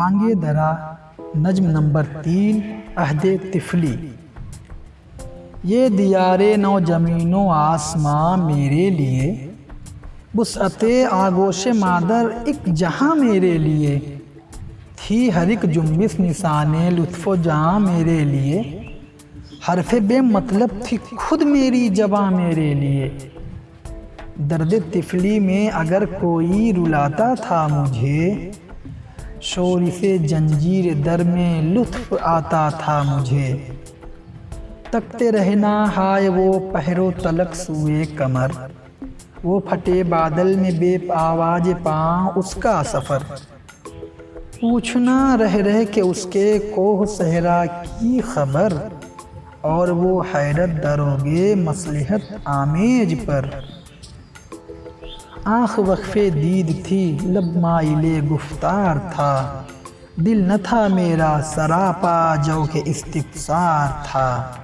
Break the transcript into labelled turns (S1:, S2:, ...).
S1: मांगे दरा नज्म नंबर तीन, अहद तिफली। ये दियारे नौ ज़मीनों आसमां मेरे लिए बुसअत आगोश मादर एक जहाँ मेरे लिए, थी हर एक जुम्बिस निशान लुत्फ़ जहाँ मेरे लिए, हरफ बे मतलब थी खुद मेरी जबा मेरे लिए। दर्द तिफली में अगर कोई रुलाता था मुझे शोर से जंजीर दर में लुत्फ आता था मुझे। तकते रहना हाय वो पहरो तलक सुए कमर। वो फटे बादल में बे आवाज़ पाँ उसका सफ़र। पूछना रह रह के उसके कोह सहरा की खबर। और वो हैरत दरोगे मसलहत आमेज पर। आँख वक्फे दीद थी लब माइले गुफ्तार था। दिल न था मेरा, सरापा जो के इस्तिफसार था।